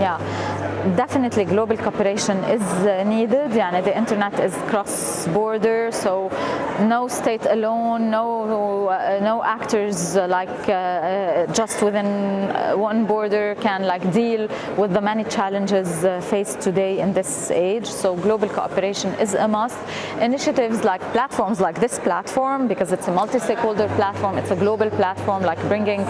yeah. Definitely global cooperation is uh, needed. The internet is cross-border, so no state alone, no uh, no actors uh, like uh, uh, just within one border can like deal with the many challenges faced today in this age. So global cooperation is a must. Initiatives like platforms like this platform, because it's a multi-stakeholder platform, it's a global platform, like bringing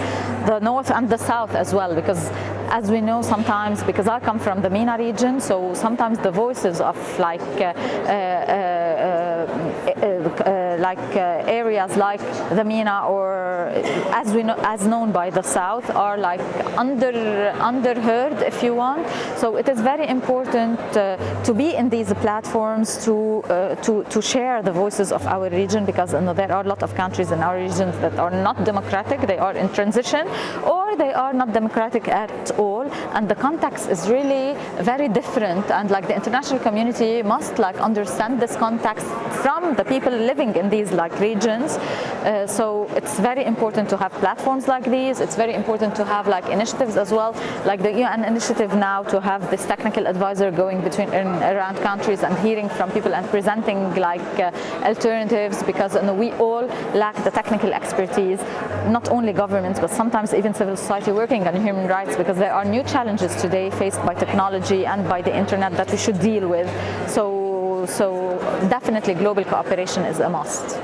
the north and the south as well, because as we know sometimes, because I come from the MENA region, so sometimes the voices of like uh, uh, uh, like uh, areas like the MENA or uh, as we know, as known by the South are like under underheard, if you want. So it is very important uh, to be in these platforms to to to share the voices of our region because you know, there are a lot of countries in our region that are not democratic, they are in transition, or they are not democratic at all. And the context is really very different. And like the international community must like understand this context from the people living in these like regions. Uh, so it's very important to have platforms like these. It's very important to have like initiatives as well. Like the UN initiative now to have this technical advisor going between in, around countries and hearing from people and presenting like uh, alternatives because you know, we all lack the technical expertise not only governments but sometimes even civil society working on human rights because there are new challenges today faced by technology and by the internet that we should deal with. So, definitely global cooperation is a must.